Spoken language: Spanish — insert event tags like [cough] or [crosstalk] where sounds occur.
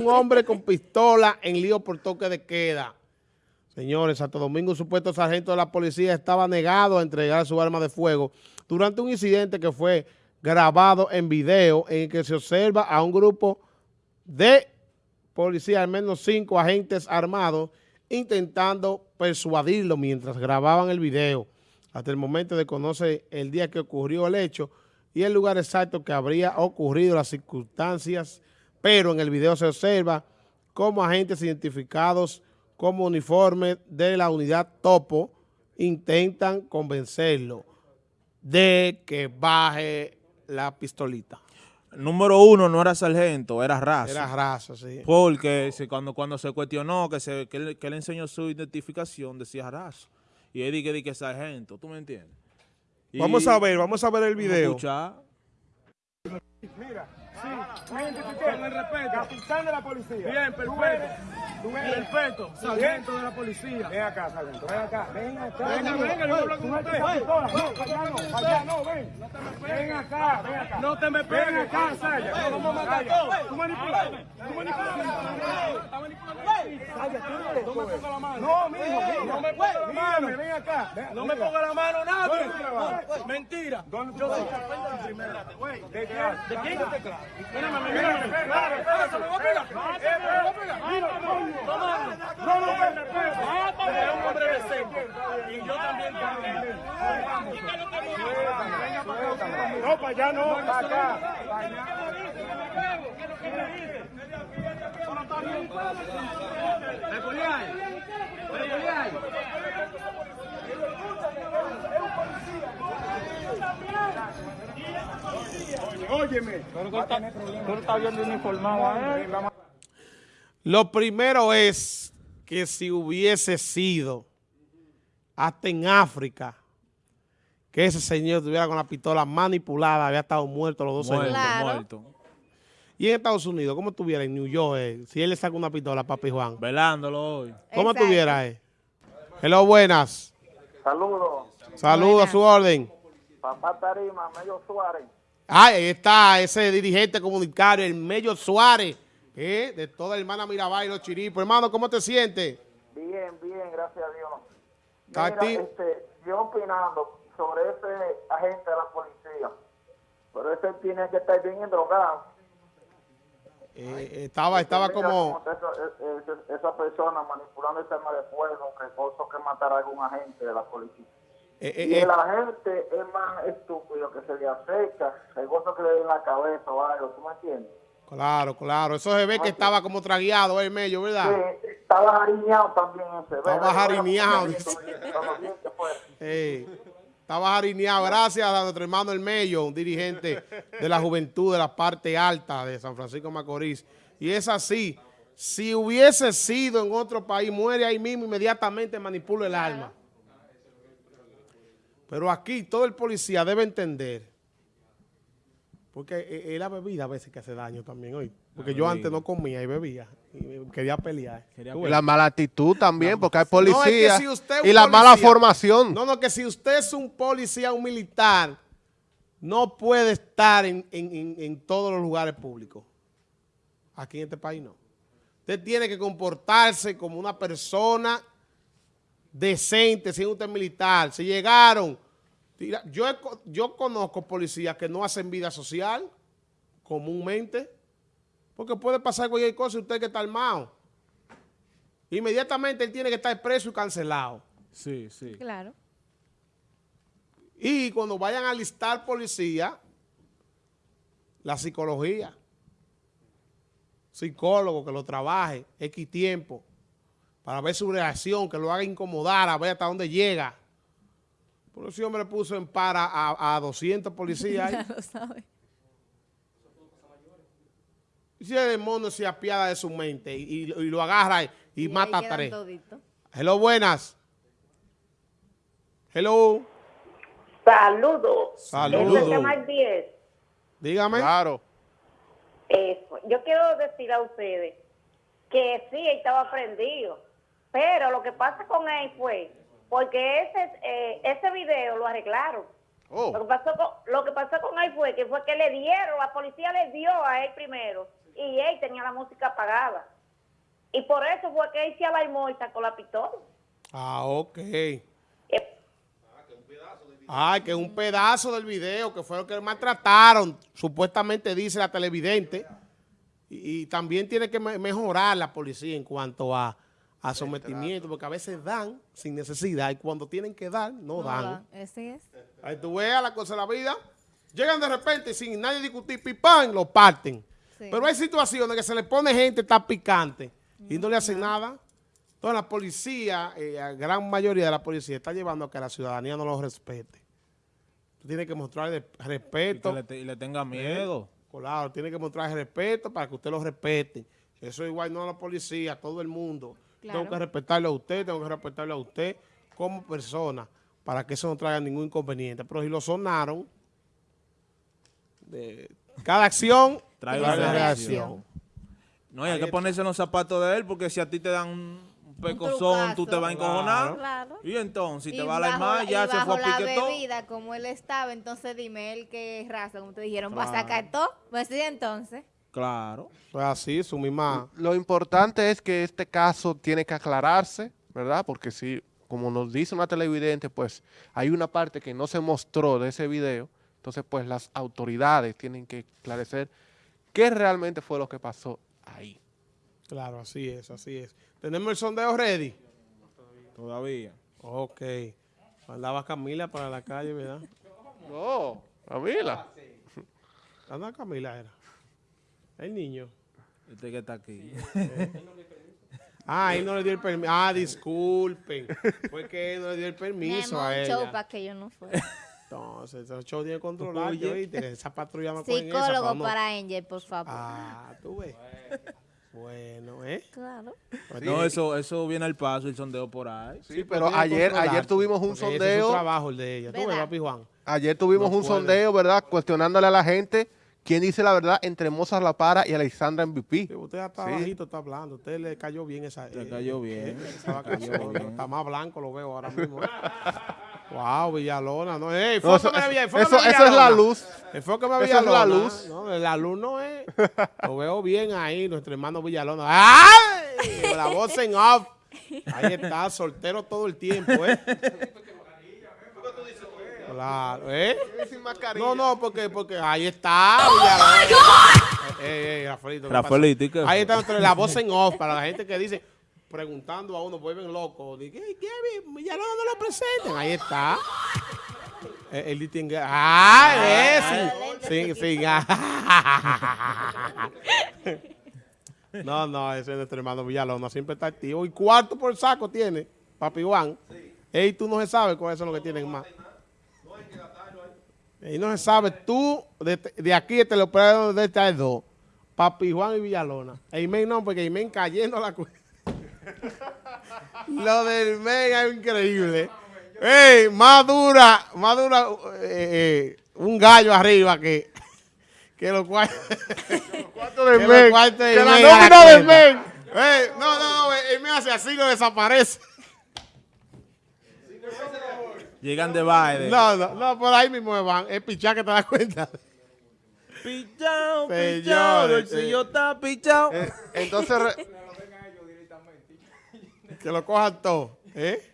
Un hombre con pistola en lío por toque de queda. Señores, Santo Domingo, un supuesto sargento de la policía estaba negado a entregar su arma de fuego durante un incidente que fue grabado en video en el que se observa a un grupo de policías, al menos cinco agentes armados, intentando persuadirlo mientras grababan el video. Hasta el momento de conocer el día que ocurrió el hecho y el lugar exacto que habría ocurrido, las circunstancias pero en el video se observa cómo agentes identificados como uniforme de la unidad Topo intentan convencerlo de que baje la pistolita. Número uno no era sargento, era raza. Era raza, sí. Porque cuando, cuando se cuestionó que, se, que, él enseñó su identificación, decía raza. Y él dije que sargento, ¿tú me entiendes? vamos a ver, vamos a ver el video. Mira, sí, me identifiqué. Con el respeto. Capitán de la policía. Bien, perfecto. Tú eres, perfecto. Sargento de la policía. Ven acá, sargento. Ven acá. Ven acá. Venga, venga, yo hablo con usted. No, allá no, ven. No te me pegues. Ven acá, ven acá. No te me pegues. Ven acá, Saya. No. Tú manipulas. Tú manipulas. Está manipulando. No me pongas la mano. No, mijo, no me pongas la mano. Ven acá. No me ponga la mano nadie. Mentira. ¿Dónde tú estás? ¿De qué? ¿De quién te claro? Mírame, me a pegar. Me voy a pegar. No, no, no. Es un hombre decente. Y yo también también. No, para allá no, para acá. Para allá. ¿Me ponía ahí? ¿Me ponía ahí? Óyeme. Tú no estás viendo uniformado a él. Lo primero es que si hubiese sido hasta en África que ese señor estuviera con la pistola manipulada, había estado muerto los dos muerto, Muerto. Y en Estados Unidos, ¿cómo estuviera en New York? Eh? Si él le saca una pistola a Papi Juan. Velándolo hoy. ¿Cómo estuviera él? Hello, buenas. Saludos. Saludos a su orden. Papá Tarima, Mello Suárez. Ah, ahí está ese dirigente comunitario, el Mello Suárez, eh, de toda hermana Mirabal y los chiripos. Hermano, ¿cómo te sientes? Bien, bien, gracias a Dios. Mira, este, yo opinando sobre ese agente de la policía, pero ese tiene que estar bien drogado. Eh, estaba estaba como... Esa, esa, persona manipulando el tema de fuego, que que matar a algún agente de la policía. Eh, eh, y el agente es más estúpido que se le acerca, el gozo que le dé en la cabeza o algo, ¿tú me entiendes? Claro, claro. Eso se ve que estaba como tragueado el medio, ¿verdad? Sí, estaba jariñado también ese. Estaba jariñado. [laughs] [laughs] estaba jariñado. Gracias a nuestro hermano El Mello, un dirigente de la juventud de la parte alta de San Francisco Macorís. Y es así. Si hubiese sido en otro país, muere ahí mismo, inmediatamente manipula el alma. Pero aquí todo el policía debe entender, porque es la bebida a veces que hace daño también hoy. Porque yo antes no comía y bebía y quería pelear. La mala actitud también, porque hay policía y la mala formación. No, no, que si usted es un policía, un militar, no puede estar en, en todos los lugares públicos. Aquí en este país no. Usted tiene que comportarse como una persona decente, siendo usted militar. Si llegaron, yo, yo conozco policías que no hacen vida social comúnmente, porque puede pasar cualquier cosa y usted que está armado. Inmediatamente él tiene que estar preso y cancelado. Sí, sí. Claro. Y cuando vayan a listar policía, la psicología, psicólogo que lo trabaje, X tiempo, para ver su reacción, que lo haga incomodar, a ver hasta dónde llega. Por eso hombre puso en para a, a 200 policías. [laughs] Ya lo sabe. Si el mono se apiada de su mente y, lo agarra y, mata a tres. Hello, buenas. Hello. Saludos. Saludos. 10. Dígame. Claro. Eso. Yo quiero decir a ustedes que sí, estaba prendido pero lo que pasa con él fue, porque ese, eh, ese video lo arreglaron. Oh. Lo, que pasó con, lo que pasó con él fue que fue que le dieron, la policía le dio a él primero y él tenía la música apagada. Y por eso fue que él se alarmó y sacó la pistola. Ah, ok. Eh, Ay, que es un pedazo del video, que fue lo que maltrataron, supuestamente dice la televidente. Y, también tiene que mejorar la policía en cuanto a, sometimiento, porque a veces dan sin necesidad y cuando tienen que dar, no, dan. Ese es. Ahí tú veas la cosa de la vida. Llegan de repente sin nadie discutir, pipán, lo parten. Pero hay situaciones que se le pone gente, está picante, y no le hacen nada. Entonces la policía, eh, la gran mayoría de la policía está llevando a que la ciudadanía no lo respete. Tú tienes que mostrarle respeto. Y, le, tenga miedo. Claro, tiene que mostrar respeto para que usted lo respete. Eso igual no a la policía, a todo el mundo. Tengo que respetarle a usted, tengo que respetarle a usted como persona para que eso no traiga ningún inconveniente. Pero si lo sonaron, de cada acción trae una reacción. No, hay que ponerse en los zapatos de él porque si a ti te dan un pecozón, tú te vas a encojonar. Claro. Y entonces, si te va a la más, ya se fue a pique la bebida, como él estaba, entonces dime él qué raza, como te dijeron, va a sacar todo. Pues sí, entonces. Claro. Pues así, su misma... Lo importante es que este caso tiene que aclararse, ¿verdad? Porque si, como nos dice una televidente, pues hay una parte que no se mostró de ese video, entonces pues las autoridades tienen que esclarecer qué realmente fue lo que pasó ahí. Claro, así es, así es. ¿Tenemos el sondeo ready? Todavía. Ok. Mandaba Camila para la calle, ¿verdad? No, Camila. ¿Dónde Camila era? El niño. Este que está aquí. [laughs] Ah, ahí no le dio el permiso. Ah, disculpen. Fue que él no le dio el permiso a ella. show para que yo no fuera. Entonces, ese show tiene que. Esa patrulla me Psicólogo para Angel, por favor. Ah, tú ves. Bueno, ¿eh? Claro. Pues no, eso, eso viene al paso, el sondeo por ahí. Sí, pero ayer, ayer tuvimos un sondeo. Es trabajo el de ella. ¿Tú ves, papi Juan? Ayer tuvimos un sondeo, ¿verdad? Cuestionándole a la gente quién dice la verdad entre Mozart La Para y Alexandra MVP. Sí, usted está bajito, está hablando. Usted le cayó bien esa. Le cayó bien. Está más blanco, lo veo ahora mismo. [laughs] Wow, Villalona, no, hey, no, eso, eso, eso, eso, es la luz. Enfócame eso es la luz. No, la luz no es. Lo veo bien ahí, nuestro hermano Villalona. ¡Ay! La voz en off. Ahí está, soltero todo el tiempo, ¿eh? [laughs] Claro, ¿eh? No, no, porque, porque ahí está. Oh eh, eh, Rafaelito, Ahí está la voz en off para la gente que dice preguntando a uno, vuelven locos. Dije, ¿qué? Ya no, no lo presenten. Ahí está. El, distingue. ¡Ah! Sí, sí. no, no, ese es nuestro hermano Villalona. Siempre está activo. Y cuarto por saco tiene, Papi Juan. Ey, tú no se sabe cuáles son los que tienen más. Y no se sabe, tú, de, de aquí te lo puedo de estar dos. Papi Juan y Villalona. Eimen no, porque Eimen cayendo a la cuenta. [laughs] Lo del mega es increíble. Ey, más dura, más dura eh, eh, un gallo arriba que, que los [laughs] cuartos del [laughs] men. Que la nómina del men. no, no, no, él me hace así, lo desaparece. Llegan de baile. No, no, no, por ahí mismo van. Es pichá que te das cuenta. Pichao, pichao, el señor está pichao. entonces... que lo cojan todo. ¿Eh?